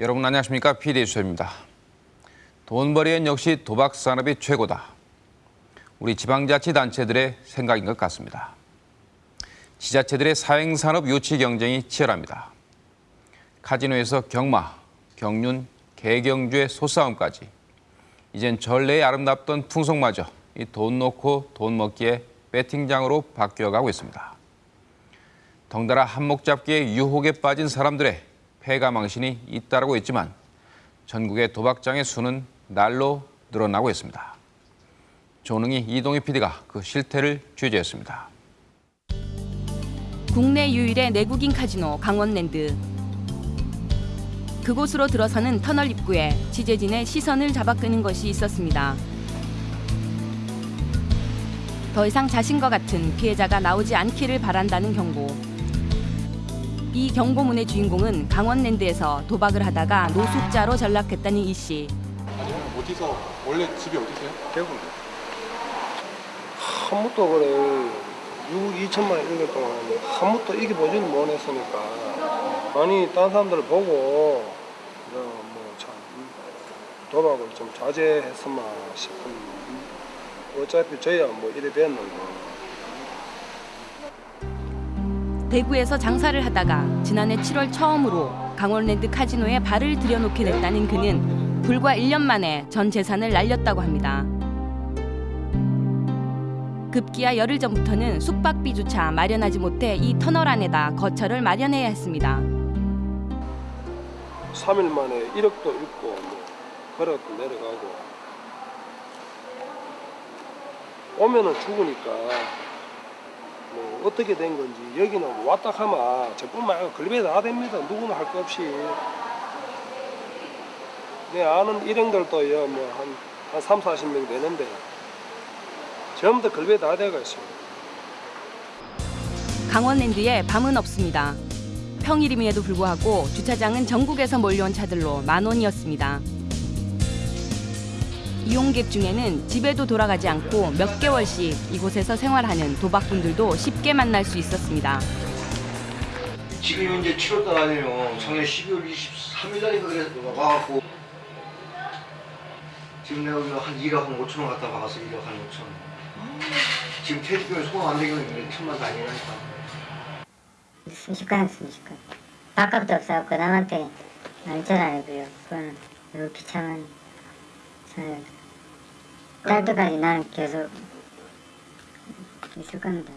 여러분 안녕하십니까? PD 수입니다. 돈벌이엔 역시 도박 산업이 최고다. 우리 지방자치단체들의 생각인 것 같습니다. 지자체들의 사행산업 유치 경쟁이 치열합니다. 카지노에서 경마, 경륜, 개경주의 소싸움까지 이젠 전래의 아름답던 풍속마저 이돈 놓고 돈 먹기에 배팅장으로 바뀌어가고 있습니다. 덩달아 한몫 잡기에 유혹에 빠진 사람들의 패가망신이 잇따르고 있지만 전국의 도박장의 수는 날로 늘어나고 있습니다. 조능희 이동희 PD가 그 실태를 취재했습니다. 국내 유일의 내국인 카지노 강원랜드. 그곳으로 들어서는 터널 입구에 취재진의 시선을 잡아끄는 것이 있었습니다. 더 이상 자신과 같은 피해자가 나오지 않기를 바란다는 경고. 이 경고문의 주인공은 강원랜드에서 도박을 하다가 노숙자로 전락했다는 이 씨. 아니면 어디서 원래 집이 어디세요? 대구 한 번도 그래. 6억 2천만 원 이길 동안 한 번도 이겨보지는 못했으니까. 아니 딴 사람들 보고 뭐참 도박을 좀 자제했으면 싶은. 어차피 저야 뭐 이래 됐는데 대구에서 장사를 하다가 지난해 7월 처음으로 강원랜드 카지노에 발을 들여놓게 됐다는 그는 불과 1년 만에 전 재산을 날렸다고 합니다. 급기야 열흘 전부터는 숙박비조차 마련하지 못해 이 터널 안에다 거처를 마련해야 했습니다. 3일 만에 1억도 있고 뭐 걸어도 내려가고 오면은 죽으니까 뭐 어떻게 된 건지 여기는 왔다 하면 저뿐만 아니라 걸배 다 됩니다 누구나 할 것 없이 내 아는 일행들도요 뭐한 한 3, 40명 되는데 전부 다 걸배 다 돼가 있어요 강원랜드에 밤은 없습니다. 평일임에도 불구하고 주차장은 전국에서 몰려온 차들로 만원이었습니다. 이용객 중에는 집에도 돌아가지 않고 몇 개월씩 이곳에서 생활하는 도박꾼들도 쉽게 만날 수 있었습니다. 지금 이제 7월달 아니에요. 작년 12월 23일 날인가 그래서 와갖고 지금 내가 여기 한 1억 한 5천 원 갖다 박았어 1억 한 5천 원. 지금 퇴직금이 소화 안 되면 천만 다니라니까. 순식간에 순식간 밥값도 없어갖고 남한테 알잖아요 그거는 너무 비참한 사연 딸 때까지 나는 계속 있을 겁니다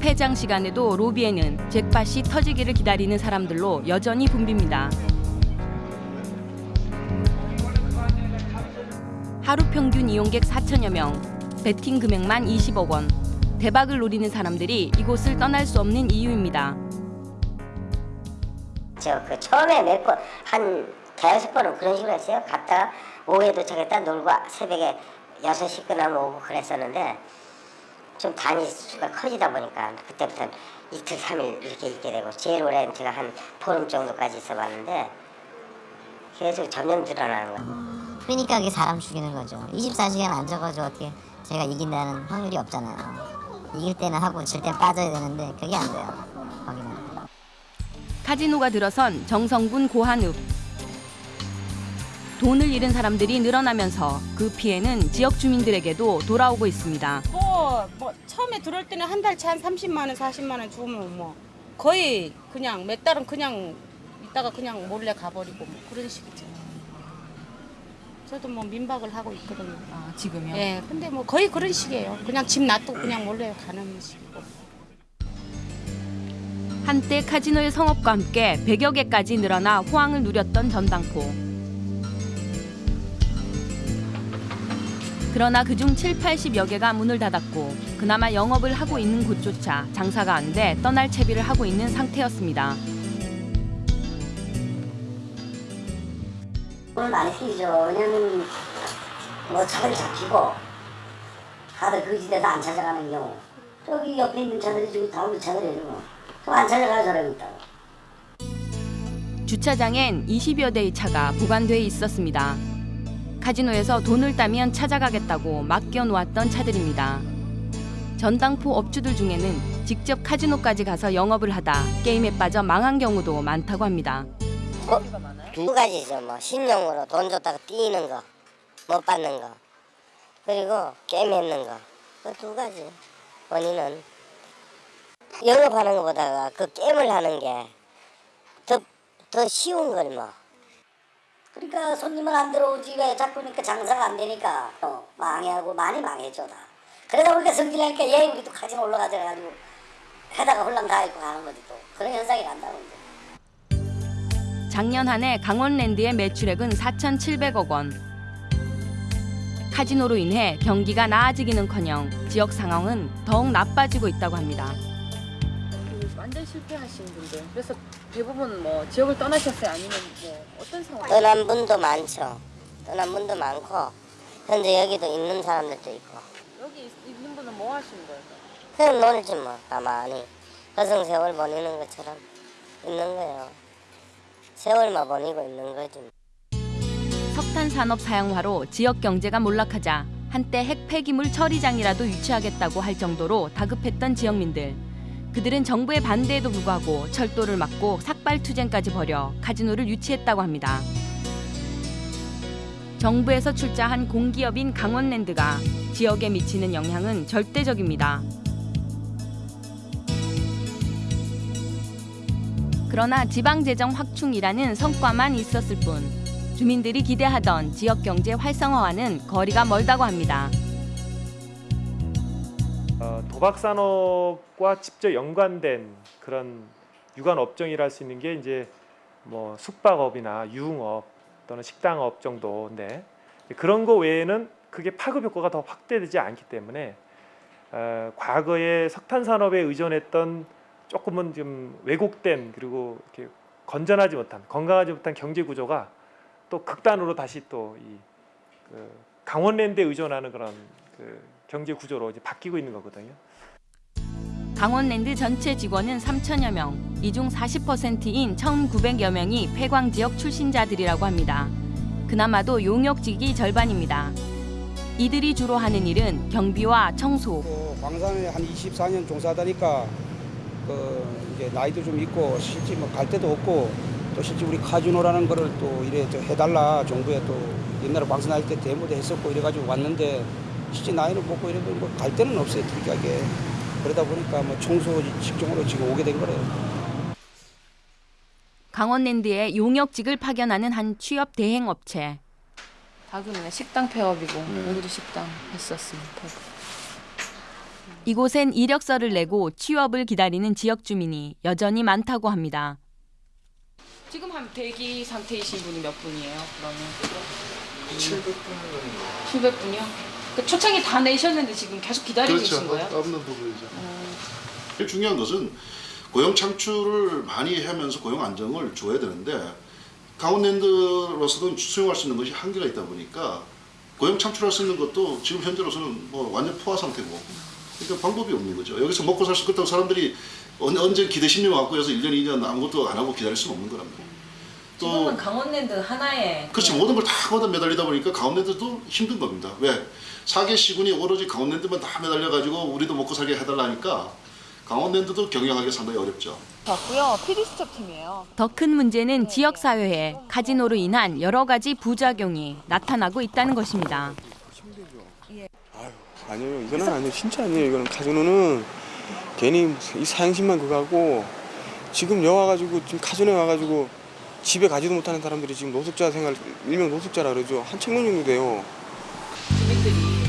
폐장 시간에도 로비에는 잭팟이 터지기를 기다리는 사람들로 여전히 붐빕니다. 하루 평균 이용객 4천여 명, 베팅 금액만 20억 원. 대박을 노리는 사람들이 이곳을 떠날 수 없는 이유입니다. 저 그 처음에 몇 번 한 번은 그런 식으로 했어요 갔다가 오후에 도착했다 놀고 새벽에 6시 끝나면 오고 그랬었는데 좀 단위 수가 커지다 보니까 그때부터는 이틀 삼일 이렇게 있게 되고 제일 오래는 제가 한 보름 정도까지 있어봤는데 계속 점점 늘어나는 거예요 그러니까 그게 사람 죽이는 거죠. 24시간 안 적어줘 어떻게 제가 이긴다는 확률이 없잖아요. 이길 때는 하고 질땐 빠져야 되는데 그게 안 돼요. 거기는. 카지노가 들어선 정성군 고한읍. 돈을 잃은 사람들이 늘어나면서 그 피해는 지역 주민들에게도 돌아오고 있습니다. 뭐, 뭐 처음에 들어올 때는 한 달치 한 30만 원, 40만 원 주면 뭐 거의 그냥 몇 달은 그냥 있다가 그냥 몰래 가버리고 뭐 그런 식이죠. 저도 뭐 민박을 하고 있거든요. 아, 지금요? 예, 근데 뭐 거의 그런 식이에요. 그냥 집 놔두고 그냥 몰래 가는 식이고. 한때 카지노의 성업과 함께 100여 개까지 늘어나 호황을 누렸던 전당포. 그러나 그중 7, 80여 개가 문을 닫았고 그나마 영업을 하고 있는 곳조차 장사가 안 돼 떠날 채비를 하고 있는 상태였습니다. 오늘 많이 생기죠 왜냐면 뭐 차들이 잡히고 다들 그 지대에서 안 찾아가는 경우 저기 옆에 있는 차들이 지금 다 우리 차들이에요 또안 찾아가는 사람이 있다고 주차장엔 20여 대의 차가 보관돼 있었습니다. 카지노에서 돈을 따면 찾아가겠다고 맡겨 놓았던 차들입니다. 전당포 업주들 중에는 직접 카지노까지 가서 영업을 하다 게임에 빠져 망한 경우도 많다고 합니다. 뭐, 두 가지죠. 뭐 신용으로 돈 줬다가 띄는 거, 못 받는 거, 그리고 게임했는 거. 그 두 가지 원인은 영업하는 것보다가 그 게임을 하는 게 더 더 쉬운 걸 뭐. 그러니까 손님은 안 들어오지 왜 자꾸 그러니까 장사가 안 되니까 또 망해하고 많이 망했죠 다. 그러다 보니까 성질나니까 얘 우리도 카지노 올라가자 가지고 해다가 홀랑 다 입고 가는 거지 또 그런 현상이 난다고 이제. 작년 한 해 강원랜드의 매출액은 4,700억 원. 카지노로 인해 경기가 나아지기는커녕 지역 상황은 더욱 나빠지고 있다고 합니다. 실패하신 분들. 그래서 대부분 뭐 지역을 떠나셨어요? 아니면 뭐 어떤 상황? 떠난 분도 많죠. 떠난 분도 많고 현재 여기도 있는 사람들도 있고 여기 있- 있는 분은 뭐 하시는 거예요? 그냥 놀지 뭐 가만히 허송 세월 보내는 것처럼 있는 거예요. 세월만 보내고 있는 거지. 석탄 산업 사양화로 지역 경제가 몰락하자 한때 핵 폐기물 처리장이라도 유치하겠다고 할 정도로 다급했던 지역민들. 그들은 정부의 반대에도 불구하고 철도를 막고 삭발 투쟁까지 벌여 카지노를 유치했다고 합니다. 정부에서 출자한 공기업인 강원랜드가 지역에 미치는 영향은 절대적입니다. 그러나 지방재정 확충이라는 성과만 있었을 뿐 주민들이 기대하던 지역 경제 활성화와는 거리가 멀다고 합니다. 어, 도박 산업과 직접 연관된 그런 유관 업종이라 할 수 있는 게 이제 뭐 숙박업이나 유흥업 또는 식당업 정도인데 그런 거 외에는 그게 파급 효과가 더 확대되지 않기 때문에 어, 과거에 석탄 산업에 의존했던 조금은 좀 왜곡된 그리고 이렇게 건전하지 못한 건강하지 못한 경제 구조가 또 극단으로 다시 또이 그 강원랜드에 의존하는 그런 그 경제 구조로 이제 바뀌고 있는 거거든요. 강원랜드 전체 직원은 3천여 명, 이 중 40%인 1,900여 명이 폐광 지역 출신자들이라고 합니다. 그나마도 용역직이 절반입니다. 이들이 주로 하는 일은 경비와 청소, 또 광산에 한 24년 종사하다니까 그 이제 나이도 좀 있고 실제 뭐 갈 데도 없고 또 실제 우리 카지노라는 거를 또 이래 저 해달라 정부에 또 옛날에 광산 할 때 데모도 했었고 이래가지고 왔는데 실제 나이는 먹고 이래도 뭐갈 데는 없어요 특이하게 그러다 보니까 뭐 청소 직종으로 지금 오게 된 거래요. 강원랜드에 용역직을 파견하는 한 취업 대행 업체. 다그네 식당 폐업이고 우리도 식당 했었습니다. 이곳엔 이력서를 내고 취업을 기다리는 지역 주민이 여전히 많다고 합니다. 지금 한 대기 상태이신 분이 몇 분이에요? 그러면 700분 700분이요? 그 초창기 다 내셨는데 지금 계속 기다리고 계신 거예요? 없는 부분이죠. 제일 중요한 것은 고용 창출을 많이 하면서 고용 안정을 줘야 되는데 강원랜드로서도 수용할 수 있는 것이 한계가 있다 보니까 고용 창출할 수 있는 것도 지금 현재로서는 뭐 완전 포화 상태고 그러니까 방법이 없는 거죠. 여기서 먹고 살 수 있다고 사람들이 언- 언제 기대심리 갖고 해서 1년, 2년 아무것도 안 하고 기다릴 수는 없는 거란 말이에요. 지금은 강원랜드 하나에 그렇지 모든 걸 다 거기다 매달리다 보니까 강원랜드도 힘든 겁니다. 왜? 사계 시군이 오로지 강원랜드만 다 매달려가지고 우리도 먹고 살게 해달라니까 강원랜드도 경영하기 상당히 어렵죠. 봤고요. PD 수첩 팀이에요. 더 큰 문제는 지역 사회에 카지노로 인한 여러 가지 부작용이 나타나고 있다는 것입니다. 아니요 이거는 아니에요 진짜 아니에요 이거는 카지노는 괜히 이 사행심만 그거 하고 지금 여 와 가지고 지금 카지노에 와가지고 집에 가지도 못하는 사람들이 지금 노숙자 생활 일명 노숙자라 그러죠 한 천 명 정도 돼요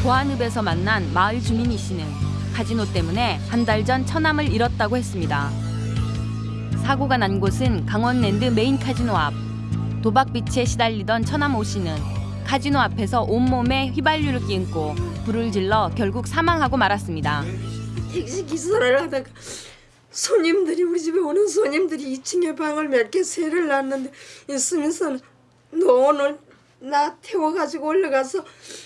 고한읍에서 만난 마을 주민 이 씨는 카지노 때문에 한 달 전 처남을 잃었다고 했습니다. 사고가 난 곳은 강원랜드 메인 카지노 앞. 도박빚에 시달리던 처남 오 씨는 카지노 앞에서 온몸에 휘발유를 끼얹고 불을 질러 결국 사망하고 말았습니다. 택시 기사를 하다가 손님들이 우리 집에 오는 손님들이 2층에 방을 몇 개 세를 놨는데 있으면서 너 오늘 나 태워가지고 올라가서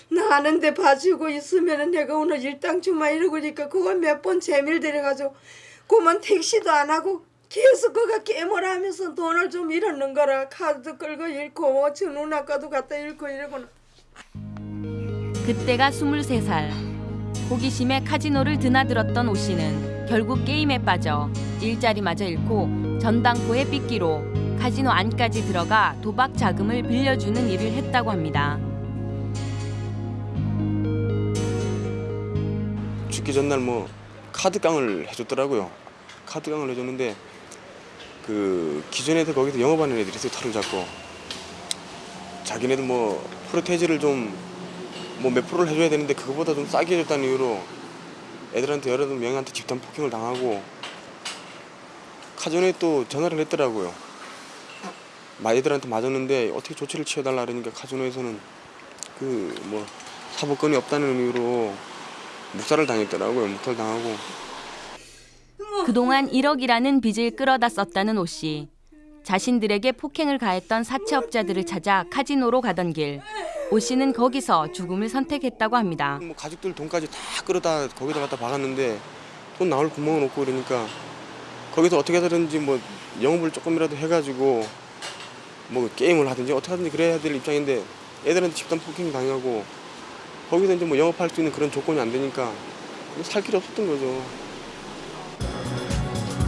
나 아는데 봐주고 있으면은 내가 오늘 일당 주마 이러고 그러니까 그걸 몇 번 재미를 들여가지고 그만 택시도 안 하고 계속 그가 깨물어 하면서 돈을 좀 잃었는 거라 카드 끌고 잃고 저 누나과도 갖다 잃고 이러고는 그때가 23살. 호기심에 카지노를 드나들었던 오 씨는 결국 게임에 빠져 일자리마저 잃고 전당포의 삐끼로 카지노 안까지 들어가 도박 자금을 빌려주는 일을 했다고 합니다. 죽기 전날 뭐 카드깡을 해줬더라고요. 카드깡을 해줬는데 그 기존에도 거기서 영업하는 애들이 있어요. 털을 잡고 자기네들 뭐 프로테이즈를 좀 뭐 몇 프로를 해줘야 되는데 그거보다 좀 싸게 해줬다는 이유로 애들한테 여러 명한테 집단 폭행을 당하고 카지노에 또 전화를 했더라고요. 마 애들한테 맞았는데 어떻게 조치를 취해달라 그러니까 카지노에서는 그 뭐 사법권이 없다는 이유로 묵살을 당했더라고요. 묵살 당하고 그동안 1억이라는 빚을 끌어다 썼다는 오 씨. 자신들에게 폭행을 가했던 사채업자들을 찾아 카지노로 가던 길. 오 씨는 거기서 죽음을 선택했다고 합니다. 뭐 가족들 돈까지 다 끌어다 거기다 갖다 박았는데 돈 나올 구멍은 없고 그러니까 거기서 어떻게 하든지 뭐 영업을 조금이라도 해가지고 뭐 게임을 하든지 어떻게 하든지 그래야 될 입장인데 애들한테 집단 폭행 당하고 거기서 이제 뭐 영업할 수 있는 그런 조건이 안 되니까 살 길이 없었던 거죠.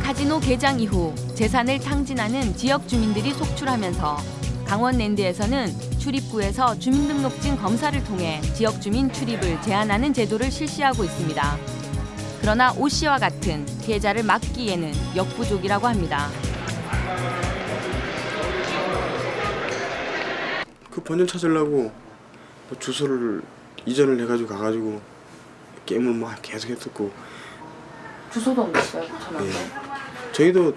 카지노 개장 이후 재산을 탕진하는 지역 주민들이 속출하면서 강원랜드에서는 출입구에서 주민등록증 검사를 통해 지역 주민 출입을 제한하는 제도를 실시하고 있습니다. 그러나 오 씨와 같은 피해자를 막기에는 역부족이라고 합니다. 그 번전 찾으려고 뭐 주소를 이전을 해가지고 가가지고 게임을 막 계속 했었고 주소도 옮겼어요, 전화도. 예. 저희도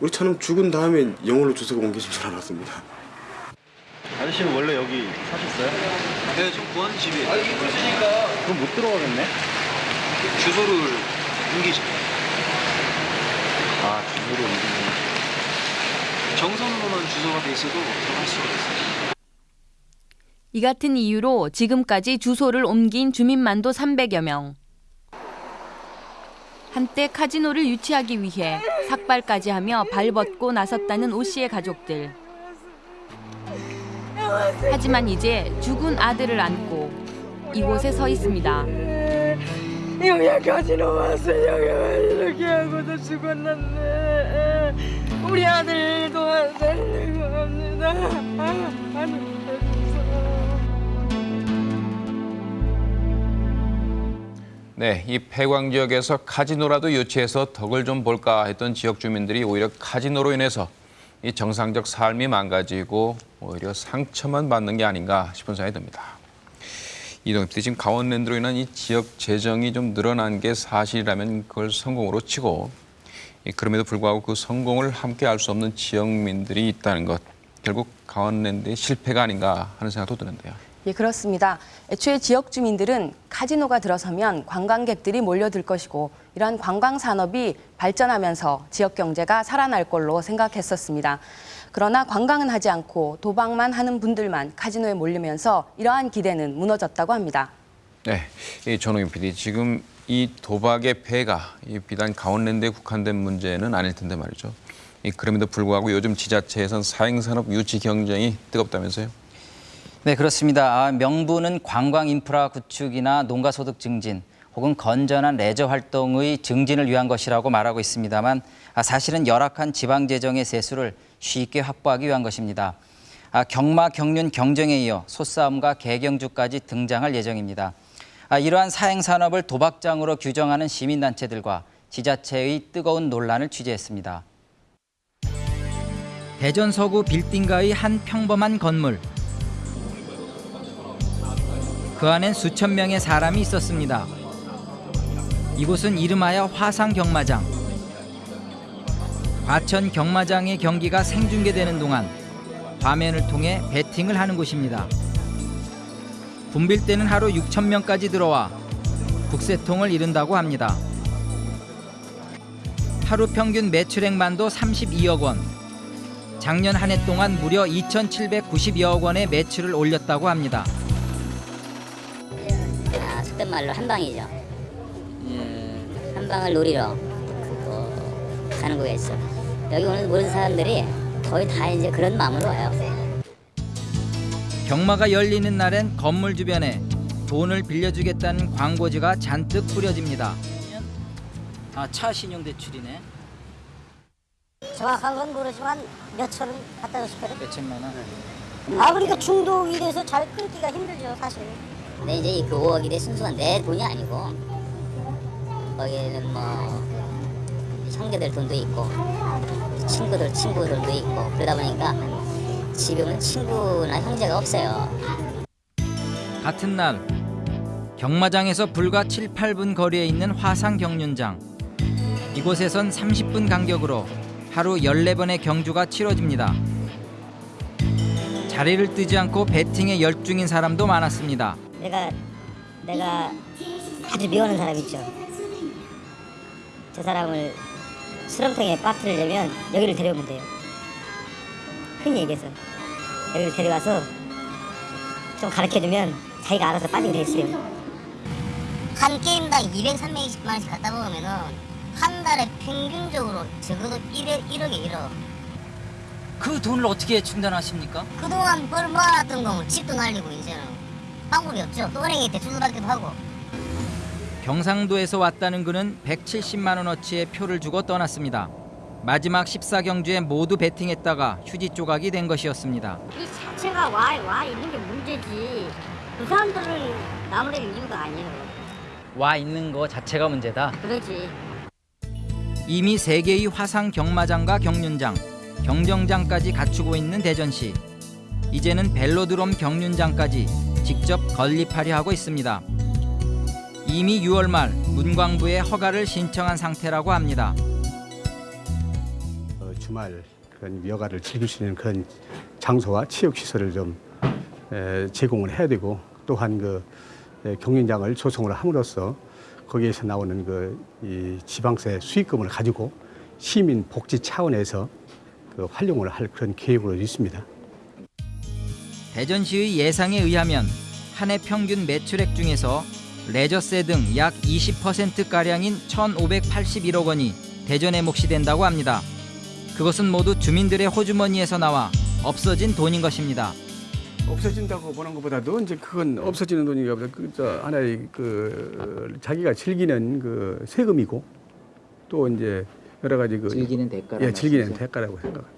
우리 차는 죽은 다음에 영월로 주소가 옮겨진 줄 알았습니다. 아저씨는 원래 여기 사셨어요? 네, 지금 구한 집이 아니, 이곳이니까. 그럼 못 들어가겠네? 주소를 옮기죠. 아, 주소를 옮기는. 정선으로만 주소가 돼 있어도 들어갈 수가 있어요. 이 같은 이유로 지금까지 주소를 옮긴 주민만도 300여 명. 한때 카지노를 유치하기 위해 삭발까지 하며 발벗고 나섰다는 오 씨의 가족들. 하지만 이제 죽은 아들을 안고 이곳에 서 있습니다. 여기까지 와서 여기 이렇게 하고도 죽었는데 우리 아들 도와달라고 합니다. 네, 이 폐광 지역에서 카지노라도 유치해서 덕을 좀 볼까 했던 지역 주민들이 오히려 카지노로 인해서 이 정상적 삶이 망가지고 오히려 상처만 받는 게 아닌가 싶은 생각이 듭니다. 이동엽 씨 지금 강원랜드로 인한 이 지역 재정이 좀 늘어난 게 사실이라면 그걸 성공으로 치고 이 그럼에도 불구하고 그 성공을 함께 할 수 없는 지역민들이 있다는 것 결국 강원랜드의 실패가 아닌가 하는 생각도 드는데요. 예, 그렇습니다. 애초에 지역 주민들은 카지노가 들어서면 관광객들이 몰려들 것이고 이러한 관광 산업이 발전하면서 지역 경제가 살아날 걸로 생각했었습니다. 그러나 관광은 하지 않고 도박만 하는 분들만 카지노에 몰리면서 이러한 기대는 무너졌다고 합니다. 네, 이 전호인 PD 지금 이 도박의 폐가 이 비단 강원랜드에 국한된 문제는 아닐 텐데 말이죠. 이 그럼에도 불구하고 요즘 지자체에선 사행산업 유치 경쟁이 뜨겁다면서요? 네, 그렇습니다. 아, 명분은 관광 인프라 구축이나 농가 소득 증진 혹은 건전한 레저 활동의 증진을 위한 것이라고 말하고 있습니다만 아, 사실은 열악한 지방 재정의 세수를 쉽게 확보하기 위한 것입니다. 아, 경마 경륜 경쟁에 이어 소싸움과 개경주까지 등장할 예정입니다. 아, 이러한 사행 산업을 도박장으로 규정하는 시민단체들과 지자체의 뜨거운 논란을 취재했습니다. 대전 서구 빌딩가의 한 평범한 건물. 그 안엔 수천 명의 사람이 있었습니다. 이곳은 이름하여 화상 경마장. 과천 경마장의 경기가 생중계되는 동안 화면을 통해 베팅을 하는 곳입니다. 붐빌 때는 하루 6천 명까지 들어와 국세통을 이룬다고 합니다. 하루 평균 매출액만도 32억 원. 작년 한 해 동안 무려 2,792억 원의 매출을 올렸다고 합니다. 아, 속된 말로 한 방이죠. 한 방을 노리러 또 가는 거겠죠. 여기 오는 모든 사람들이 거의 다 이제 그런 마음으로 와요. 경마가 열리는 날엔 건물 주변에 돈을 빌려주겠다는 광고지가 잔뜩 뿌려집니다. 아, 차 신용 대출이네. 정확한 건 모르지만 몇천 원 갖다 주시거든. 몇천만 원. 아 그러니까 중독이 돼서 잘 끊기가 힘들죠 사실. 근데 이제 그 5억 이래 순수한 내 돈이 아니고 거기에는 뭐 형제들 돈도 있고 친구들 친구들도 있고 그러다 보니까 지금은 친구나 형제가 없어요. 같은 날 경마장에서 불과 7, 8분 거리에 있는 화상 경륜장. 이곳에선 30분 간격으로 하루 14번의 경주가 치러집니다. 자리를 뜨지 않고 배팅에 열중인 사람도 많았습니다. 내가 내가 아주 미워하는 사람 있죠. 저 사람을 수렁통에 빠뜨리려면 여기를 데려오면 돼요. 흔히 얘기해서 여기를 데려와서 좀 가르쳐주면 자기가 알아서 빠지게 돼 있어요. 한 게임당 200, 320만 원씩 갖다 먹으면은 한 달에 평균적으로 적어도 1억, 1억에 1억. 그 돈을 어떻게 충당하십니까? 그동안 벌 모아놨던 거면 집도 날리고 이제는 방법이 없죠. 또 은행에 대출도 받기도 하고. 경상도에서 왔다는 그는 170만 원어치의 표를 주고 떠났습니다. 마지막 14경주에 모두 베팅했다가 휴지 조각이 된 것이었습니다. 이 자체가 와, 와 있는 게 문제지. 그 사람들을 나무랄 이유가 아니에요. 와 있는 거 자체가 문제다. 그러지. 이미 세 개의 화상 경마장과 경륜장, 경정장까지 갖추고 있는 대전시. 이제는 벨로드롬 경륜장까지 직접 건립하려 하고 있습니다. 이미 6월 말 문광부에 허가를 신청한 상태라고 합니다. 어, 주말 그런 여가를 즐길 수 있는 그런 장소와 체육 시설을 좀 에, 제공을 해야 되고 또한 그 에, 경륜장을 조성을 함으로써 거기에서 나오는 그이 지방세 수익금을 가지고 시민 복지 차원에서 그 활용을 할 그런 계획으로 있습니다. 대전시의 예상에 의하면 한 해 평균 매출액 중에서 레저세 등 약 20%가량인 1,581억 원이 대전에 몫이 된다고 합니다. 그것은 모두 주민들의 호주머니에서 나와 없어진 돈인 것입니다. 없어진다고 보는 것보다도 이제 그건 없어지는 돈이가 보다 그저 하나의 그 자기가 즐기는 그 세금이고 또 이제 여러 가지 그 즐기는 대가라는 예, 즐기는? 대가라고 생각합니다.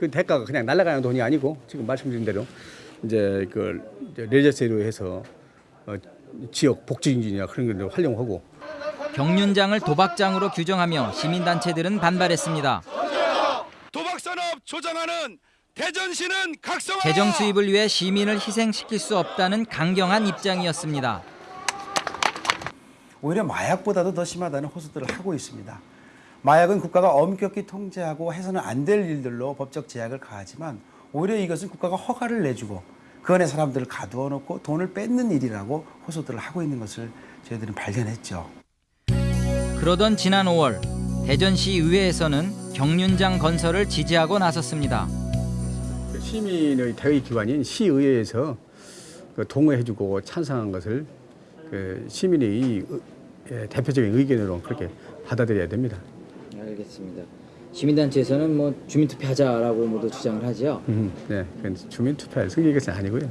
그 대가가 그냥 날아가는 돈이 아니고 지금 말씀드린 대로 이제 그 레저세로 해서 어, 지역 복지 인진이나 그런 걸 활용하고 경륜장을 도박장으로 규정하며 시민단체들은 반발했습니다. 도박산업 조장하는 대전시는 각성하라. 재정 수입을 위해 시민을 희생시킬 수 없다는 강경한 입장이었습니다. 오히려 마약보다도 더 심하다는 호소들을 하고 있습니다. 마약은 국가가 엄격히 통제하고 해서는 안 될 일들로 법적 제약을 가하지만 오히려 이것은 국가가 허가를 내주고 그 안에 사람들을 가두어 놓고 돈을 뺏는 일이라고 호소들을 하고 있는 것을 저희들은 발견했죠. 그러던 지난 5월 대전시 의회에서는 경륜장 건설을 지지하고 나섰습니다. 그 시민의 대의 기관인 시의회에서 그 동의해주고 찬성한 것을 그 시민의 대표적인 의견으로 그렇게 받아들여야 됩니다. 알겠습니다. 시민단체에서는 뭐 주민투표 하자라고 모두 주장을 하죠. 음, 네, 그건 주민 투표할 승리의 것은 아니고요.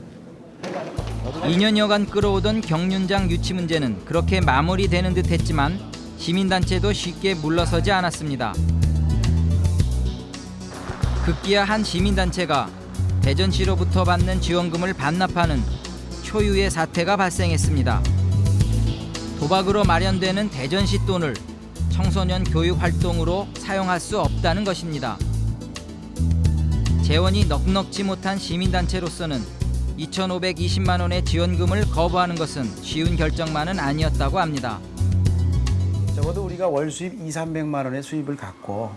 2년여간 끌어오던 경륜장 유치 문제는 그렇게 마무리되는 듯했지만 시민단체도 쉽게 물러서지 않았습니다. 급기야 한 시민단체가 대전시로부터 받는 지원금을 반납하는 초유의 사태가 발생했습니다. 도박으로 마련되는 대전시 돈을 청소년 교육 활동으로 사용할 수 없다는 것입니다. 재원이 넉넉지 못한 시민단체로서는 2,520만 원의 지원금을 거부하는 것은 쉬운 결정만은 아니었다고 합니다. 적어도 우리가 월 수입 2, 300만 원의 수입을 갖고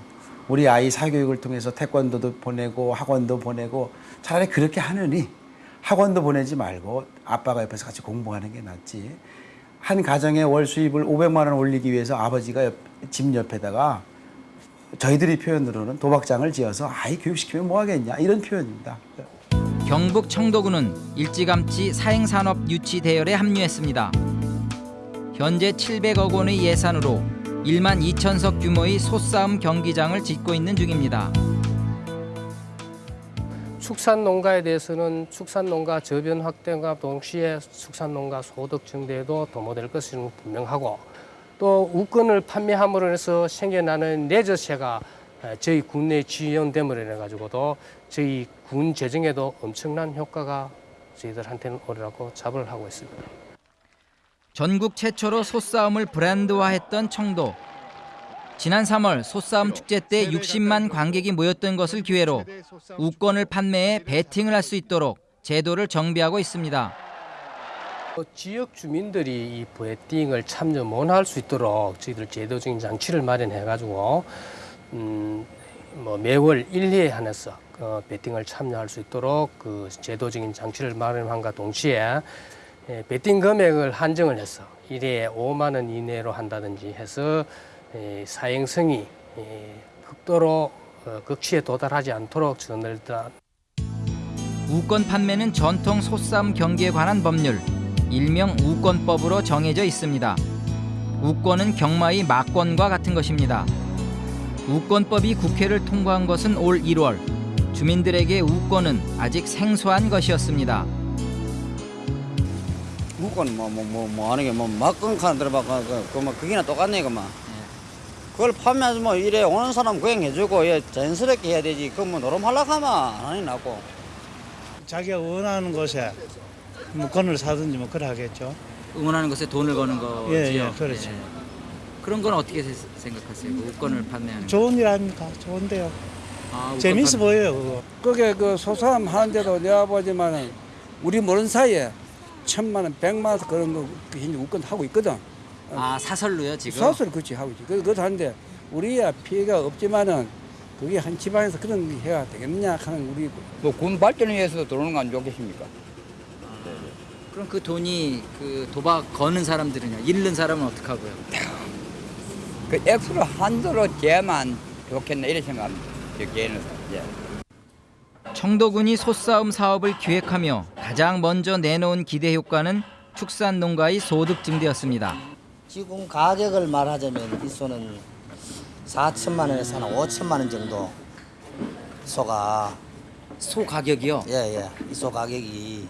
우리 아이 사교육을 통해서 태권도도 보내고 학원도 보내고 차라리 그렇게 하느니 학원도 보내지 말고 아빠가 옆에서 같이 공부하는 게 낫지. 한 가정의 월 수입을 500만 원 올리기 위해서 아버지가 옆, 집 옆에다가 저희들이 표현으로는 도박장을 지어서 아이 교육시키면 뭐 하겠냐 이런 표현입니다. 경북 청도군은 일찌감치 사행산업 유치 대열에 합류했습니다. 현재 700억 원의 예산으로 1만 2천석 규모의 소싸움 경기장을 짓고 있는 중입니다. 축산 농가에 대해서는 축산 농가 저변 확대와 동시에 축산 농가 소득 증대에도 도모될 것은 분명하고 또 우건을 판매함으로 해서 생겨나는 레저세가 에, 저희 군내 지원됨으로 인해 가지고도 저희 군 재정에도 엄청난 효과가 저희들한테는 오리라고 자부를 하고 있습니다. 전국 최초로 소싸움을 브랜드화했던 청도. 지난 3월 소싸움 축제 때 60만 관객이 모였던 것을 기회로 우권을 판매해 베팅을 할 수 있도록 제도를 정비하고 있습니다. 어, 지역 주민들이 이 베팅을 참여 못할 수 있도록 저희들 제도적인 장치를 마련해 가지고 음, 뭐 매월 1회에 한해서 그 베팅을 참여할 수 있도록 그 제도적인 장치를 마련함과 동시에 예, 베팅 금액을 한정을 해서 1회에 5만 원 이내로 한다든지 해서 예, 사행성이 예, 극도로 어, 극치에 도달하지 않도록 저널다 우권 판매는 전통 소싸움 경기에 관한 법률 일명 우권법으로 정해져 있습니다. 우권은 경마의 막권과 같은 것입니다. 우권법이 국회를 통과한 것은 올 1월. 주민들에게 우권은 아직 생소한 것이었습니다. 무건 뭐뭐 뭐 뭐 하는 게뭐 막건 칸 들어봐 그뭐 그게나 똑같네 그만 그걸 판매해서 뭐 이래 오는 사람 그냥 해주고 예 자연스럽게 해야 되지 그뭐 노름 하려고 하면 안 나고 자기가 원하는 곳에 뭐 건을 사든지 뭐 그래 하겠죠. 응원하는 것에 돈을 거는 거지요. 예, 예, 그렇죠. 그런 건 어떻게 세- 생각하세요? 그 우권을 판매하는 거. 좋은 일 아닙니까? 좋은데요. 아, 재밌어 판- 보여요 그거. 그게 그 소사람 하는데도 내가 보지만은 우리 모르는 사이에 천만 원, 백만 원 그런 거 현재 우건 하고 있거든. 아 사설로요 지금? 사설 그렇지 하고 있지. 그 그거 하는데 우리야 피해가 없지만은 그게 한 지방에서 그런 게 해야 되겠느냐 하는 우리 뭐군 발전을 위해서도 들어오는 거 안 좋겠습니까? 그럼 그 돈이 그 도박 거는 사람들은요? 잃는 사람은 어떻게 하고요? 그 액수로 한도로 재만 좋겠네 이런 생각합니다. 여기에는 예. 청도군이 소싸움 사업을 기획하며 가장 먼저 내놓은 기대 효과는 축산 농가의 소득 증대였습니다. 지금 가격을 말하자면 이 소는 4천만 원에서 한 5천만 원 정도 소가 소 가격이요? 예예 이 소 가격이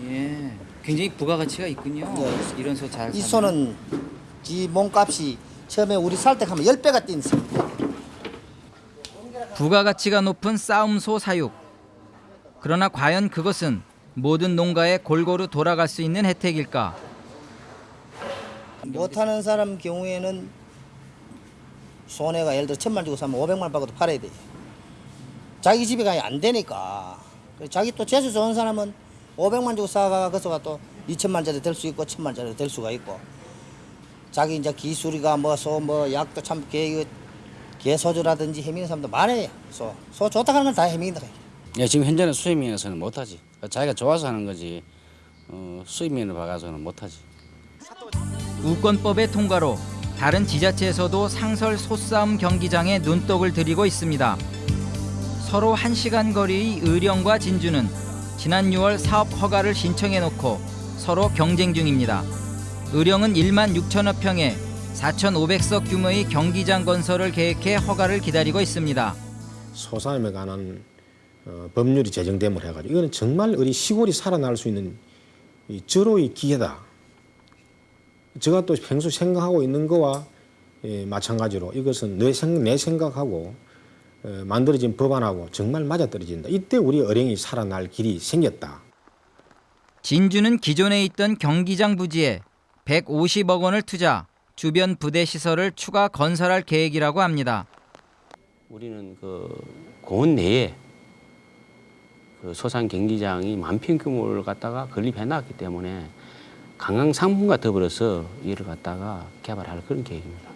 예, 굉장히 부가가치가 있군요. 이런 소 잘. 이 소는 지 몸값이 처음에 우리 살 때 하면 10배가 뛴 소. 부가가치가 높은 싸움소 사육. 그러나 과연 그것은 모든 농가에 골고루 돌아갈 수 있는 혜택일까? 못하는 사람 경우에는 손해가 예를 들어 천만 주고 사면 500만 원 받고도 팔아야 돼. 자기 집에 가야 안 되니까. 자기 또 재수 좋은 사람은 500만 주고 사가 그 소가 또 2천만짜리 될 수 있고 1천만짜리 될 수가 있고. 자기 이제 기술이가 뭐소 뭐 약도 참 개, 개소주라든지 해미는 사람도 많아요. 소, 소 좋다 하는 건 다 해미인다. 예, 지금 현재는 수입면에서는 못하지. 자기가 좋아서 하는 거지. 어, 수입면을 봐가서는 못하지. 우권법의 통과로 다른 지자체에서도 상설 소싸움 경기장에 눈독을 들이고 있습니다. 서로 1시간 거리의 의령과 진주는 지난 6월 사업 허가를 신청해 놓고 서로 경쟁 중입니다. 의령은 1만 6천여 평에 4,500석 규모의 경기장 건설을 계획해 허가를 기다리고 있습니다. 소싸움에 관한 어, 법률이 제정됨을 해가지고 이거는 정말 우리 시골이 살아날 수 있는 이 절호의 기회다. 제가 또 평소 생각하고 있는 거와 예, 마찬가지로 이것은 내, 생, 내 생각하고 어, 만들어진 법안하고 정말 맞아떨어진다. 이때 우리 어령이 살아날 길이 생겼다. 진주는 기존에 있던 경기장 부지에 150억 원을 투자, 주변 부대 시설을 추가 건설할 계획이라고 합니다. 우리는 그 고원 내에 그 소산 경기장이 만평 규모를 갖다가 건립해 놨기 때문에 관광 상품과 더불어서 이를 갖다가 개발할 그런 계획입니다.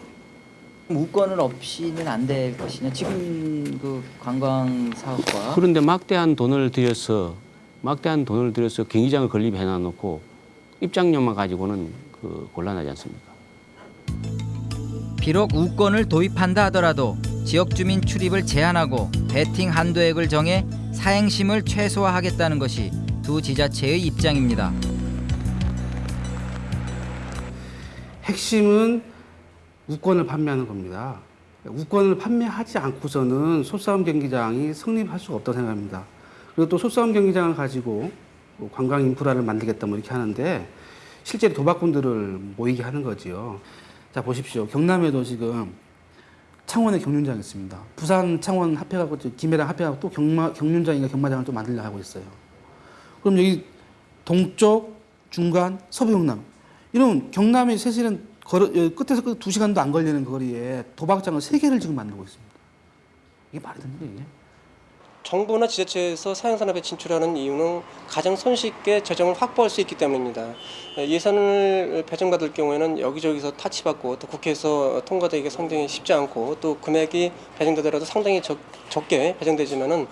우권은 없이는 안 될 것이냐? 지금 그 관광 사업과 그런데 막대한 돈을 들여서 막대한 돈을 들여서 경기장을 건립해 놔놓고 입장료만 가지고는 그 곤란하지 않습니까? 비록 우권을 도입한다 하더라도 지역 주민 출입을 제한하고 베팅 한도액을 정해 사행심을 최소화하겠다는 것이 두 지자체의 입장입니다. 핵심은 우권을 판매하는 겁니다. 우권을 판매하지 않고서는 소싸움 경기장이 성립할 수가 없다고 생각합니다. 그리고 또 소싸움 경기장을 가지고 뭐 관광 인프라를 만들겠다 뭐 이렇게 하는데 실제로 도박꾼들을 모이게 하는 거지요. 자 보십시오. 경남에도 지금 창원에 경륜장이 있습니다. 부산 창원 합해가고 또 김해랑 합해가고 또 경마 경륜장인가 경마장을 또 만들려 하고 있어요. 그럼 여기 동쪽, 중간, 서부 경남 이런 경남의 사실은 걸어, 여- 끝에서 끝두 시간도 안 걸리는 거리에 도박장을 세 개를 지금 만들고 있습니다. 이게 말이 거예요? 이게? 정부나 지자체에서 사양산업에 진출하는 이유는 가장 손쉽게 재정을 확보할 수 있기 때문입니다. 예, 예산을 배정받을 경우에는 여기저기서 타치받고 또 국회에서 통과되기가 상당히 쉽지 않고 또 금액이 배정되더라도 상당히 적, 적게 배정되지만은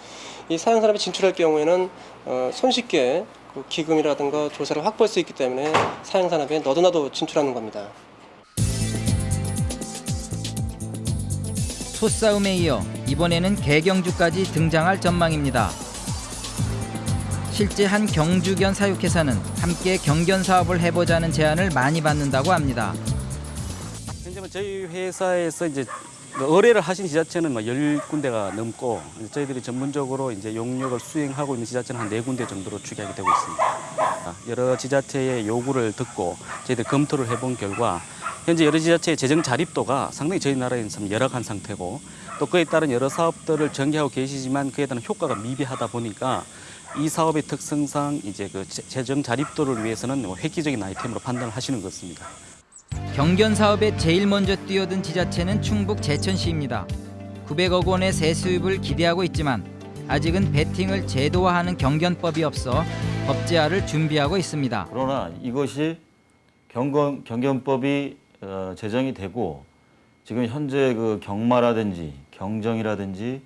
이 사양산업에 진출할 경우에는 어, 손쉽게 그 기금이라든가 조사를 확보할 수 있기 때문에 사양산업에 너도나도 진출하는 겁니다. 소싸움에 이어 이번에는 개경주까지 등장할 전망입니다. 실제 한 경주견 사육회사는 함께 경견 사업을 해보자는 제안을 많이 받는다고 합니다. 현재 뭐 저희 회사에서 이제 뭐 의뢰를 하신 지자체는 뭐 10군데가 넘고 저희들이 전문적으로 이제 용역을 수행하고 있는 지자체는 한 네군데 정도로 추계하게 되고 있습니다. 여러 지자체의 요구를 듣고 저희들이 검토를 해본 결과 현재 여러 지자체의 재정 자립도가 상당히 저희 나라에는 참 열악한 상태고 또 그에 따른 여러 사업들을 전개하고 계시지만 그에 따른 효과가 미비하다 보니까 이 사업의 특성상 이제 그 재- 재정 자립도를 위해서는 뭐 획기적인 아이템으로 판단을 하시는 것 같습니다. 경견 사업에 제일 먼저 뛰어든 지자체는 충북 제천시입니다. 900억 원의 세수입을 기대하고 있지만 아직은 베팅을 제도화하는 경견법이 없어 법제화를 준비하고 있습니다. 그러나 이것이 경건, 경견법이 어, 제정이 되고 지금 현재 그 경마라든지 경정이라든지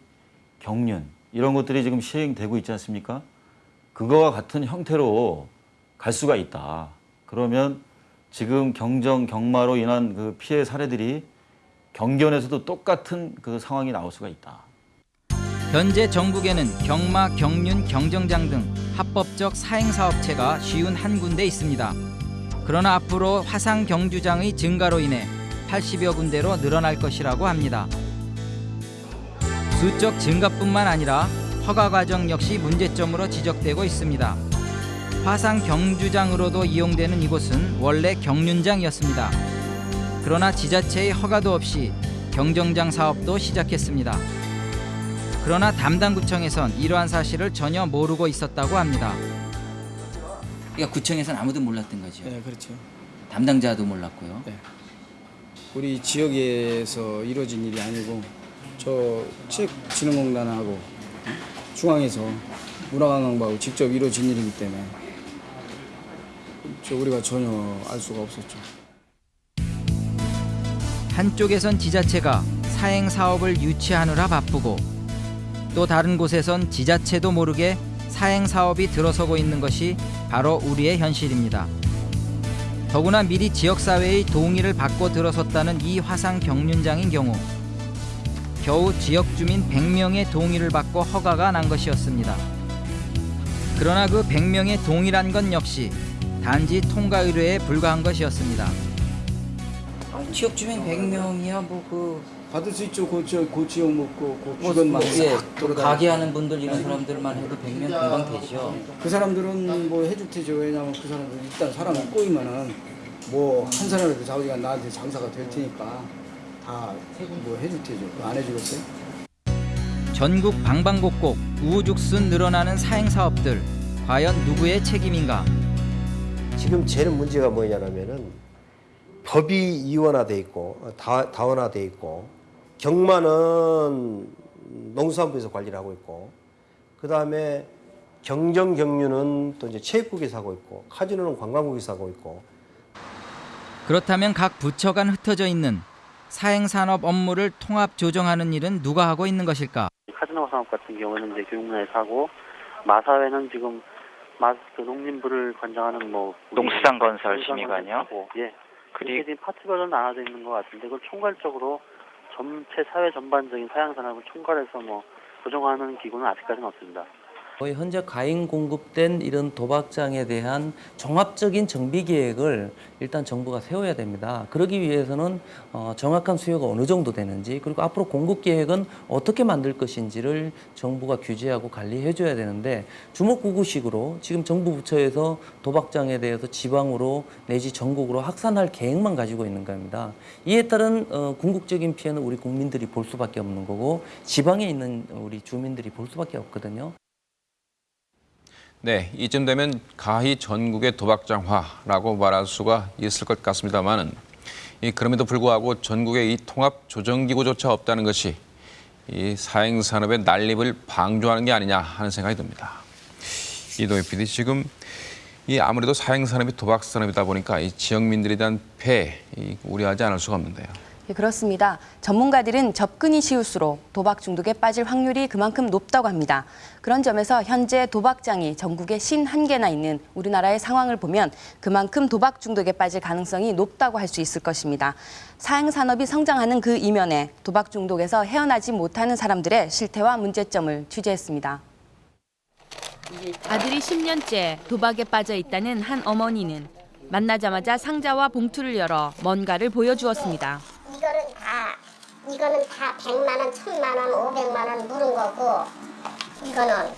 경륜 이런 것들이 지금 시행되고 있지 않습니까? 그거와 같은 형태로 갈 수가 있다. 그러면 지금 경정, 경마로 인한 그 피해 사례들이 경견에서도 똑같은 그 상황이 나올 수가 있다. 현재 전국에는 경마, 경륜, 경정장 등 합법적 사행사업체가 쉬운 한 군데 있습니다. 그러나 앞으로 화상 경주장의 증가로 인해 80여 군데로 늘어날 것이라고 합니다. 수적 증가뿐만 아니라 허가 과정 역시 문제점으로 지적되고 있습니다. 화상 경주장으로도 이용되는 이곳은 원래 경륜장이었습니다. 그러나 지자체의 허가도 없이 경정장 사업도 시작했습니다. 그러나 담당 구청에선 이러한 사실을 전혀 모르고 있었다고 합니다. 그러니까 구청에서는 아무도 몰랐던 거죠. 네, 그렇죠. 담당자도 몰랐고요. 네. 우리 지역에서 이루어진 일이 아니고 저 체육진흥공단하고 중앙에서 문화관광부하고 직접 이루어진 일이기 때문에 저 우리가 전혀 알 수가 없었죠. 한쪽에선 지자체가 사행 사업을 유치하느라 바쁘고 또 다른 곳에선 지자체도 모르게 사행 사업이 들어서고 있는 것이 바로 우리의 현실입니다. 더구나 미리 지역 사회의 동의를 받고 들어섰다는 이 화상 경륜장인 경우 겨우 지역 주민 100명의 동의를 받고 허가가 난 것이었습니다. 그러나 그 100명의 동의란 건 역시 단지 통과 의뢰에 불과한 것이었습니다. 지역 주민 100명이야 뭐 그 받을 수 있죠. 그, 저, 그 지역 먹고 그 뭐, 주변만 뭐, 싹 예. 가게 하는 분들 이런 사람들만 해도 100명 금방 되죠. 그 사람들은 뭐 해줄 테죠. 왜냐면 그 사람들 일단 사람이 꼬이면은 뭐 한 사람이라도 자기가 나한테 장사가 될 테니까 다 뭐 해줄 테죠. 안 해주겠어요? 전국 방방곡곡 우후죽순 늘어나는 사행 사업들 과연 누구의 책임인가? 지금 제일 문제가 뭐냐면은 법이 이원화돼 있고 어, 다, 다원화돼 있고 경마는 농수산부에서 관리를 하고 있고 그 다음에 경정 경륜은 또 이제 체육국에서 하고 있고 카지노는 관광국에서 하고 있고 그렇다면 각 부처 간 흩어져 있는 사행 산업 업무를 통합 조정하는 일은 누가 하고 있는 것일까? 카지노 산업 같은 경우는 이제 교육문화에서 하고 마사회는 지금 마, 그 농림부를 관장하는 뭐 농수산건설 심의관이요? 예. 그리- 그렇게 지금 파트 별로 나눠져 있는 것 같은데 그걸 총괄적으로 전체 사회 전반적인 사양 산업을 총괄해서 뭐 조정하는 기구는 아직까지는 없습니다. 현재 과잉 공급된 이런 도박장에 대한 종합적인 정비 계획을 일단 정부가 세워야 됩니다. 그러기 위해서는 어, 정확한 수요가 어느 정도 되는지 그리고 앞으로 공급 계획은 어떻게 만들 것인지를 정부가 규제하고 관리해 줘야 되는데 주먹구구식으로 지금 정부 부처에서 도박장에 대해서 지방으로 내지 전국으로 확산할 계획만 가지고 있는 겁니다. 이에 따른 어, 궁극적인 피해는 우리 국민들이 볼 수밖에 없는 거고 지방에 있는 우리 주민들이 볼 수밖에 없거든요. 네, 이쯤 되면 가히 전국의 도박장화라고 말할 수가 있을 것 같습니다만은 이 그럼에도 불구하고 전국에 이 통합 조정기구조차 없다는 것이 이 사행 산업의 난립을 방조하는 게 아니냐 하는 생각이 듭니다. 이도희 PD 지금 이 아무래도 사행 산업이 도박 산업이다 보니까 이 지역민들에 대한 이 우려하지 않을 수가 없는데요. 예, 그렇습니다. 전문가들은 접근이 쉬울수록 도박 중독에 빠질 확률이 그만큼 높다고 합니다. 그런 점에서 현재 도박장이 전국에 51개나 있는 우리나라의 상황을 보면 그만큼 도박 중독에 빠질 가능성이 높다고 할 수 있을 것입니다. 사행 산업이 성장하는 그 이면에 도박 중독에서 헤어나지 못하는 사람들의 실태와 문제점을 취재했습니다. 아들이 10년째 도박에 빠져 있다는 한 어머니는 만나자마자 상자와 봉투를 열어 뭔가를 보여주었습니다. 이거는 다 이거는 다 100만 원, 1000만 원, 500만 원 물은 거고 이거는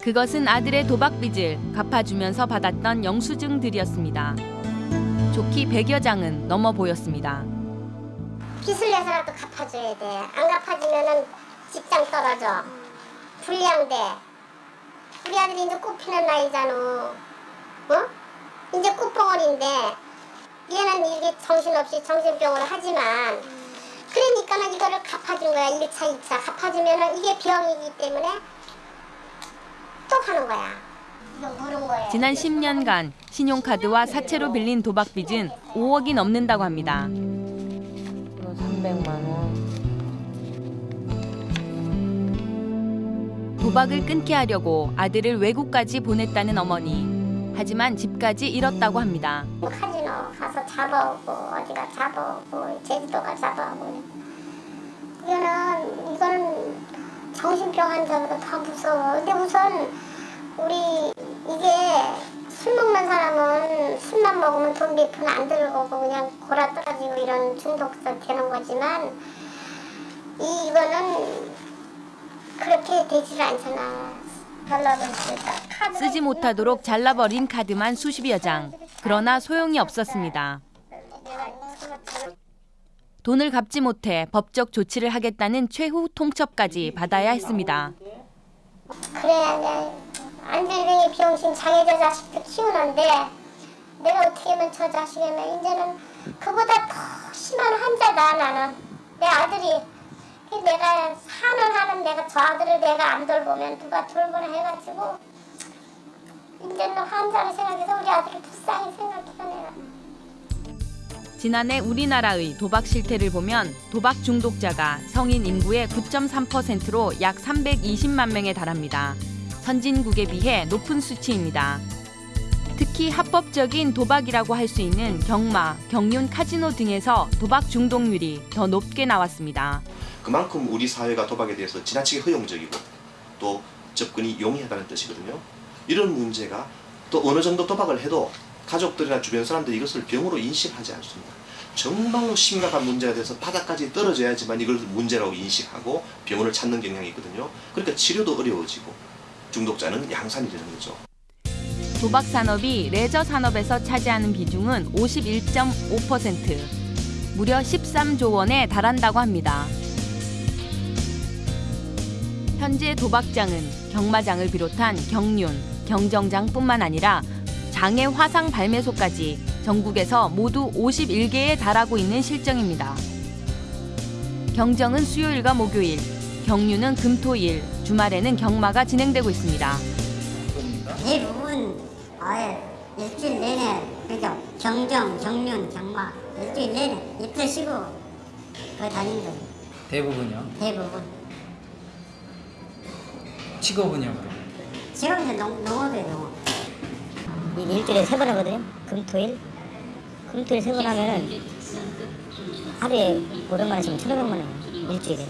그것은 아들의 도박 빚을 갚아주면서 받았던 영수증들이었습니다. 좋기 100여 장은 넘어 보였습니다. 빚을 내서라도 갚아줘야 돼. 안 갚아주면은 직장 떨어져. 불리한데 우리 아들이 이제 꽃피는 나이잖아. 어? 이제 꽃봉오리인데 얘는 이게 정신없이 정신병을 하지만 그러니까는 이거를 갚아준 거야 1차 2차 갚아주면은 이게 병이기 때문에 또 하는 거야 지난 10년간 신용카드와 사채로 빌린 도박 빚은 5억이 넘는다고 합니다. 300만 원. 도박을 끊게 하려고 아들을 외국까지 보냈다는 어머니. 하지만 집까지 잃었다고 합니다. 가서 잡아오고 어디가 잡아오고 제주도가 잡아오고. 이거는 이거는 정신병 환자보다 더 무서워. 근데 우선 우리 이게 술 먹는 사람은 술만 먹으면 돈 몇 푼 안 들고 그냥 골아 떨어지고 이런 중독자 되는 거지만 이 이거는 그렇게 되질 않잖아 쓰지 못하도록 잘라버린 카드만 수십여 장. 그러나 소용이 없었습니다. 돈을 갚지 못해 법적 조치를 하겠다는 최후 통첩까지 받아야 했습니다. 그래야 내 안들뱅이 비용신 장애자 자식도 키우는데 내가 어떻게 하면 저 자식이면 이제는 그보다 더 심한 환자다 나는 내 아들이 내가 산을 하는 내가 저 아들을 내가 안 돌보면 누가 돌보나 해가지고 이제는 환자를 생각해서 우리 아들을 불쌍히 생각해서 내가 지난해 우리나라의 도박 실태를 보면 도박 중독자가 성인 인구의 9.3%로 약 320만 명에 달합니다. 선진국에 비해 높은 수치입니다. 특히 합법적인 도박이라고 할 수 있는 경마, 경륜, 카지노 등에서 도박 중독률이 더 높게 나왔습니다. 그만큼 우리 사회가 도박에 대해서 지나치게 허용적이고 또 접근이 용이하다는 뜻이거든요. 이런 문제가 또 어느 정도 도박을 해도 가족들이나 주변 사람들이 이것을 병으로 인식하지 않습니다. 정말로 심각한 문제가 돼서 바닥까지 떨어져야지만 이걸 문제라고 인식하고 병원을 찾는 경향이 있거든요. 그러니까 치료도 어려워지고 중독자는 양산이 되는 거죠. 도박 산업이 레저 산업에서 차지하는 비중은 51.5%, 무려 13조 원에 달한다고 합니다. 현재 도박장은 경마장을 비롯한 경륜, 경정장뿐만 아니라 장애 화상 발매소까지 전국에서 모두 51개에 달하고 있는 실정입니다. 경정은 수요일과 목요일, 경륜은 금토일, 주말에는 경마가 진행되고 있습니다. 대부분 아예 일주일 내내 그러니까 경정, 경륜, 경마 일주일 내내 이틀 쉬고 그 다니는 거예요. 대부분요? 대부분. 직업은요? 지금 농, 농업이에요, 농업. 일주일에 세 번 하거든요. 금토일. 금토일 세 번 하면은 하루에 500만 원씩 1,500만 원 일주일에.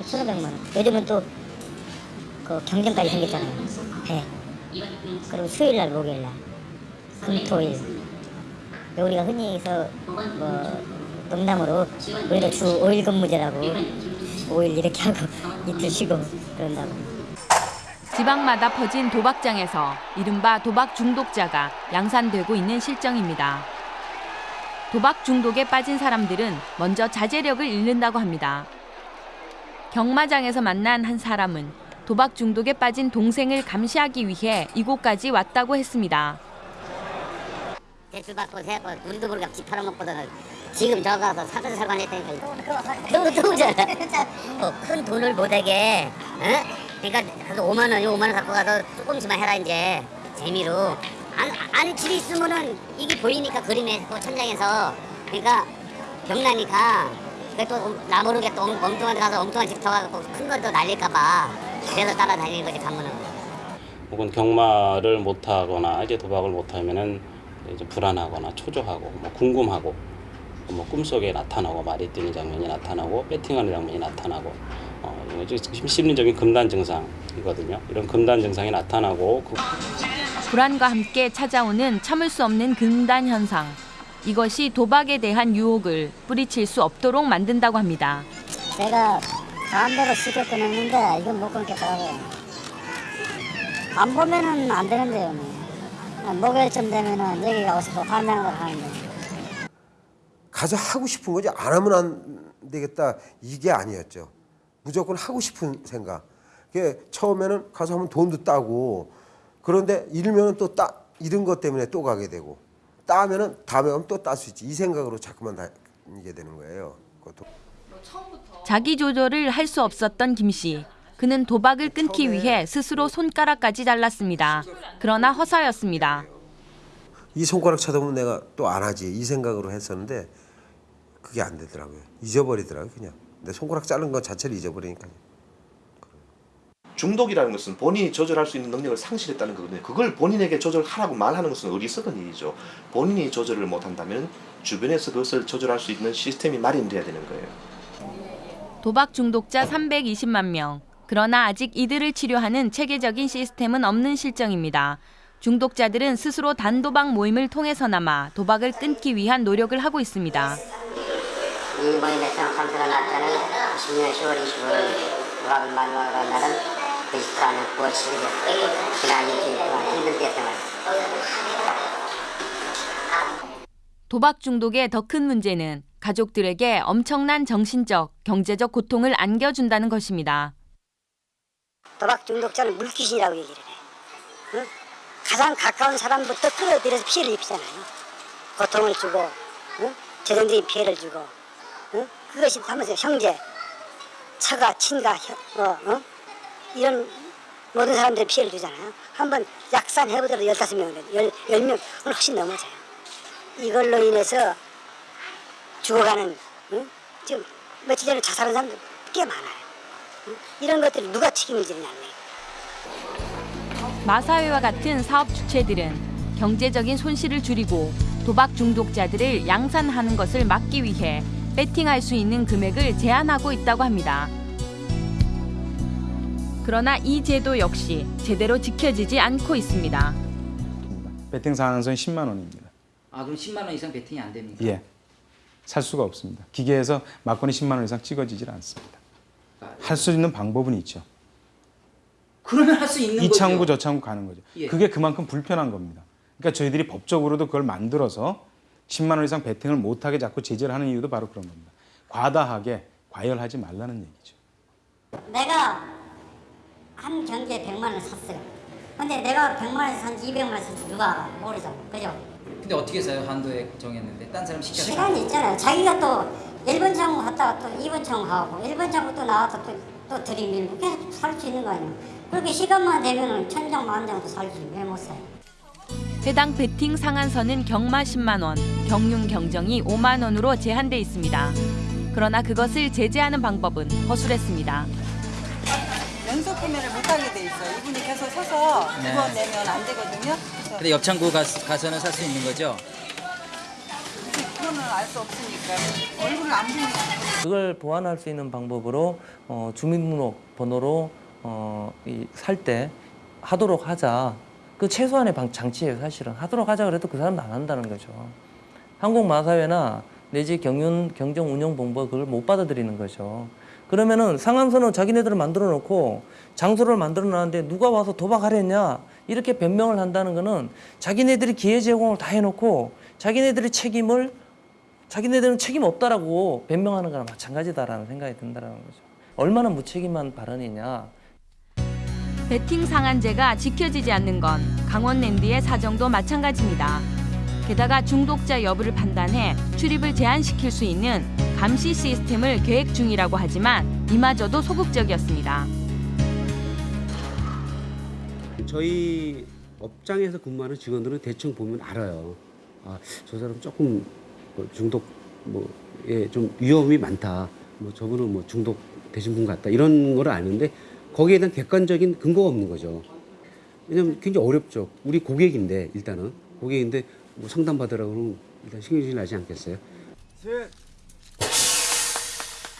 1,500만 원. 요즘은 또 그 경쟁까지 생겼잖아요. 예. 그리고 수요일 날, 목요일 날, 금토일. 우리가 흔히 해서 뭐 농담으로 우리가 주 5일 근무제라고 5일 이렇게 하고 이틀 쉬고 그런다고. 지방마다 퍼진 도박장에서 이른바 도박 중독자가 양산되고 있는 실정입니다. 도박 중독에 빠진 사람들은 먼저 자제력을 잃는다고 합니다. 경마장에서 만난 한 사람은 도박 중독에 빠진 동생을 감시하기 위해 이곳까지 왔다고 했습니다. 대출 받고 세고 우리도 모르게 집 팔아먹거든 지금 저 가서 사건 사건 했다니까. 너무 좋잖아. 어, 큰 돈을 못하게 어? 그러니까 그래도 5만 원, 5만 원 갖고 가서 조금씩만 해라 이제. 재미로. 안, 안 집에 있으면은 이게 보이니까 그림에 그 천장에서. 그러니까 경나니까 그또 나 모르게 또 엉- 엉뚱한 데 가서 엉뚱한 집 터가지고 큰 것도 날릴까봐. 그래서 따라다니는 거지 가면은 혹은 경마를 못하거나 이제 도박을 못하면은 이제 불안하거나 초조하고 뭐 궁금하고 뭐 꿈속에 나타나고 말이 뛰는 장면이 나타나고 배팅하는 장면이 나타나고 어, 심리적인 금단 증상이거든요. 이런 금단 증상이 나타나고 그 불안과 함께 찾아오는 참을 수 없는 금단 현상. 이것이 도박에 대한 유혹을 뿌리칠 수 없도록 만든다고 합니다. 내가 마음대로 쉽게 끊었는데 이건 못 끊겠더라고요. 안 보면은 안 되는데요. 뭐. 목요일쯤 되면은 여기 가서 또 환장을 하는데. 가서 하고 싶은 거지 안 하면 안 되겠다 이게 아니었죠. 무조건 하고 싶은 생각. 그게 처음에는 가서 하면 돈도 따고 그런데 잃으면 또 따, 잃은 것 때문에 또 가게 되고 따면은 다음에 하면 또 딸 수 있지 이 생각으로 자꾸만 다니게 되는 거예요. 그것도. 자기 조절을 할 수 없었던 김 씨. 그는 도박을 끊기 위해 스스로 손가락까지 잘랐습니다. 그러나 허사였습니다. 이 손가락 쳐다보면 내가 또 안 하지 이 생각으로 했었는데 그게 안 되더라고요. 잊어버리더라고요 그냥. 내 손가락 자른 것 자체를 잊어버리니까. 중독이라는 것은 본인이 조절할 수 있는 능력을 상실했다는 거거든요. 그걸 본인에게 조절하라고 말하는 것은 어리석은 일이죠. 본인이 조절을 못한다면 주변에서 그것을 조절할 수 있는 시스템이 마련돼야 되는 거예요. 도박 중독자 320만 명. 그러나 아직 이들을 치료하는 체계적인 시스템은 없는 실정입니다. 중독자들은 스스로 단도박 모임을 통해서나마 도박을 끊기 위한 노력을 하고 있습니다. 이 모임에 참석한 날짜는 10년 10월 25일 도박을 마지막으로 한 날은 24년 9월 7일 지난 일주일 동안 힘들게 생활했습니다. 도박 중독의 더 큰 문제는 가족들에게 엄청난 정신적, 경제적 고통을 안겨준다는 것입니다. 도박 중독자는 물귀신이라고 얘기를 해. 응? 가장 가까운 사람부터 끌어들여서 피해를 입히잖아요. 고통을 주고, 응? 재정적인 피해를 주고, 응? 그것이 하면서 형제, 처가, 친가, 혀, 어, 어? 이런 모든 사람들이 피해를 주잖아요. 한번 약산해보더라도 15명, 10명, 훨씬 넘어져요. 이걸로 인해서 죽어가는, 응? 지금 며칠 전에 자살한 사람들 꽤 많아요. 응? 이런 것들이 누가 책임을 지느냐. 마사회와 같은 사업 주체들은 경제적인 손실을 줄이고 도박 중독자들을 양산하는 것을 막기 위해 배팅할 수 있는 금액을 제한하고 있다고 합니다. 그러나 이 제도 역시 제대로 지켜지지 않고 있습니다. 배팅 상한선 10만 원입니다. 아 그럼 10만 원 이상 베팅이 안 됩니까? 예. 살 수가 없습니다. 기계에서 막건이 10만 원 이상 찍어지질 않습니다. 할 수 있는 방법은 있죠. 그러면 할 수 있는 이 거죠. 창구 저 창구 가는 거죠. 예. 그게 그만큼 불편한 겁니다. 그러니까 저희들이 법적으로도 그걸 만들어서 10만 원 이상 베팅을 못하게 자꾸 제재를 하는 이유도 바로 그런 겁니다. 과다하게 과열하지 말라는 얘기죠. 내가 한 경기에 100만 원을 샀어요. 근데 내가 100만 원을 산지 200만 원을 산지 누가 알아? 모르죠. 그죠? 근데 어떻게 해서요? 한도에 정했는데 딴 사람 시켜서 시간이 있잖아요. 자기가 또 1번 창구 갔다가 또 2번 창구 가고 1번 창구 또 나와서 또, 또 들이밀고 계속 살 수 있는 거 아니에요. 그렇게 시간만 되면 은 천장 만장도 살지 왜 못 사요? 해당 베팅 상한선은 경마 10만 원, 경륜 경정이 5만 원으로 제한돼 있습니다. 그러나 그것을 제재하는 방법은 허술했습니다. 연속 구매를 못하게 돼 있어요. 이분이 계속 서서 네. 두번 내면 안 되거든요. 근데 옆창구 가, 가서는 살 수 있는 거죠? 그거는 알 수 없으니까 얼굴을 안 보니까. 그걸 보완할 수 있는 방법으로 어, 주민등록 번호로 어, 살때 하도록 하자. 그 최소한의 방, 장치예요, 사실은. 하도록 하자 그래도 그 사람도 안 한다는 거죠. 한국마사회나 내지 경륜 경정운영본부가 그걸 못 받아들이는 거죠. 그러면은 상한선은 자기네들을 만들어 놓고 장소를 만들어 놨는데 누가 와서 도박하랬냐 이렇게 변명을 한다는 거는 자기네들이 기회 제공을 다 해놓고 자기네들의 책임을 자기네들은 책임 없다라고 변명하는 거랑 마찬가지다라는 생각이 든다라는 거죠. 얼마나 무책임한 발언이냐. 베팅 상한제가 지켜지지 않는 건 강원랜드의 사정도 마찬가지입니다. 게다가 중독자 여부를 판단해 출입을 제한시킬 수 있는 감시 시스템을 계획 중이라고 하지만 이마저도 소극적이었습니다. 저희 업장에서 근무하는 직원들은 대충 보면 알아요. 아, 저 사람 조금 뭐 중독 뭐에 좀 위험이 많다. 뭐 저분은 뭐 중독 되신 분 같다. 이런 걸 아는데 거기에 대한 객관적인 근거가 없는 거죠. 왜냐면 굉장히 어렵죠. 우리 고객인데 일단은 고객인데 뭐 상담 받으라고 그러면 일단 신경질 나지 않겠어요?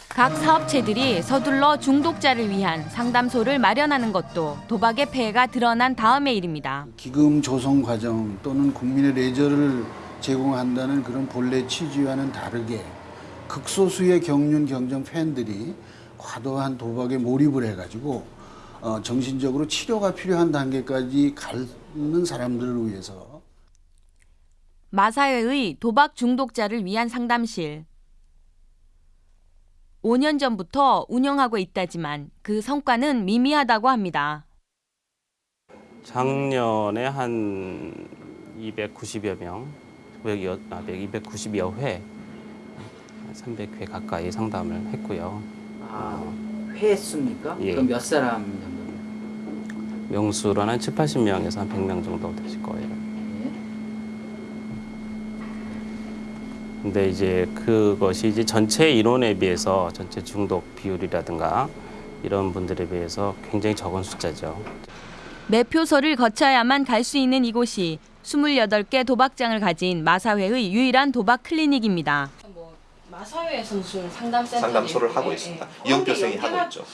각 사업체들이 서둘러 중독자를 위한 상담소를 마련하는 것도 도박의 폐해가 드러난 다음의 일입니다. 기금 조성 과정 또는 국민의 레저를 제공한다는 그런 본래 취지와는 다르게 극소수의 경륜 경정 팬들이 과도한 도박에 몰입을 해가지고 어, 정신적으로 치료가 필요한 단계까지 가는 사람들을 위해서 마사회의 도박 중독자를 위한 상담실. 5년 전부터 운영하고 있다지만 그 성과는 미미하다고 합니다. 작년에 한 290여 명, 290여 회, 300회 가까이 상담을 했고요. 아, 회수입니까? 예. 그럼 몇 사람 정도? 명수로는 한 7, 80명에서 한 100명 정도 되실 거예요. 근데 이제 그것이 이제 전체 인원에 비해서 전체 중독 비율이라든가 이런 분들에 비해서 굉장히 적은 숫자죠. 매표소를 거쳐야만 갈 수 있는 이곳이 28개 도박장을 가진 마사회의 유일한 도박 클리닉입니다. 마사회에서 무슨 상담센터 상담소를 하고 있습니다. 이용표생이 하고 있죠.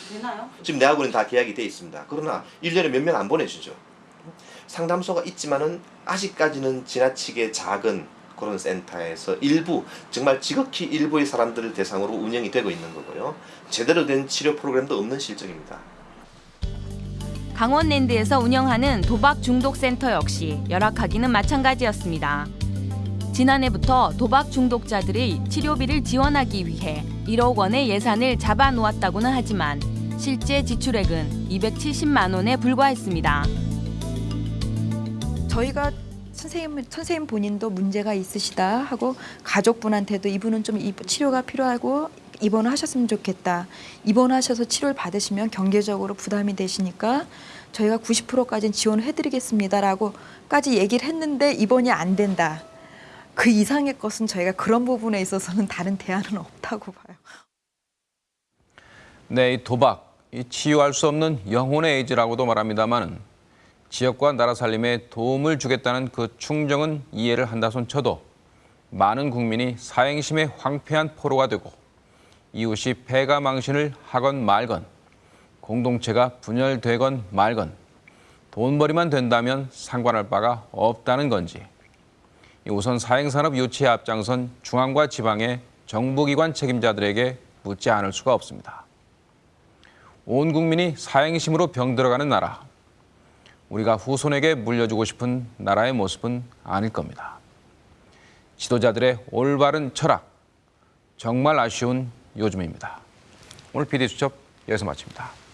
지금 내하고는 다 계약이 돼 있습니다. 그러나 1년에 몇 명 안 보내주죠. 상담소가 있지만은 아직까지는 지나치게 작은 그런 센터에서 일부 정말 지극히 일부의 사람들을 대상으로 운영이 되고 있는 거고요. 제대로 된 치료 프로그램도 없는 실정입니다. 강원랜드에서 운영하는 도박 중독 센터 역시 열악하기는 마찬가지였습니다. 지난해부터 도박 중독자들의 치료비를 지원하기 위해 1억 원의 예산을 잡아 놓았다고는 하지만 실제 지출액은 270만 원에 불과했습니다. 저희가 선생님 선생님 본인도 문제가 있으시다 하고 가족분한테도 이분은 좀 이- 치료가 필요하고 입원을 하셨으면 좋겠다. 입원하셔서 치료를 받으시면 경제적으로 부담이 되시니까 저희가 90%까지는 지원을 해드리겠습니다라고까지 얘기를 했는데 입원이 안 된다. 그 이상의 것은 저희가 그런 부분에 있어서는 다른 대안은 없다고 봐요. 네, 이 도박, 이 치유할 수 없는 영혼의 에이즈라고도 말합니다만 지역과 나라 살림에 도움을 주겠다는 그 충정은 이해를 한다손 쳐도 많은 국민이 사행심의 황폐한 포로가 되고 이웃이 패가 망신을 하건 말건 공동체가 분열되건 말건 돈벌이만 된다면 상관할 바가 없다는 건지 우선 사행산업 유치에 앞장선 중앙과 지방의 정부기관 책임자들에게 묻지 않을 수가 없습니다. 온 국민이 사행심으로 병들어가는 나라. 우리가 후손에게 물려주고 싶은 나라의 모습은 아닐 겁니다. 지도자들의 올바른 철학, 정말 아쉬운 요즘입니다. 오늘 PD수첩 여기서 마칩니다.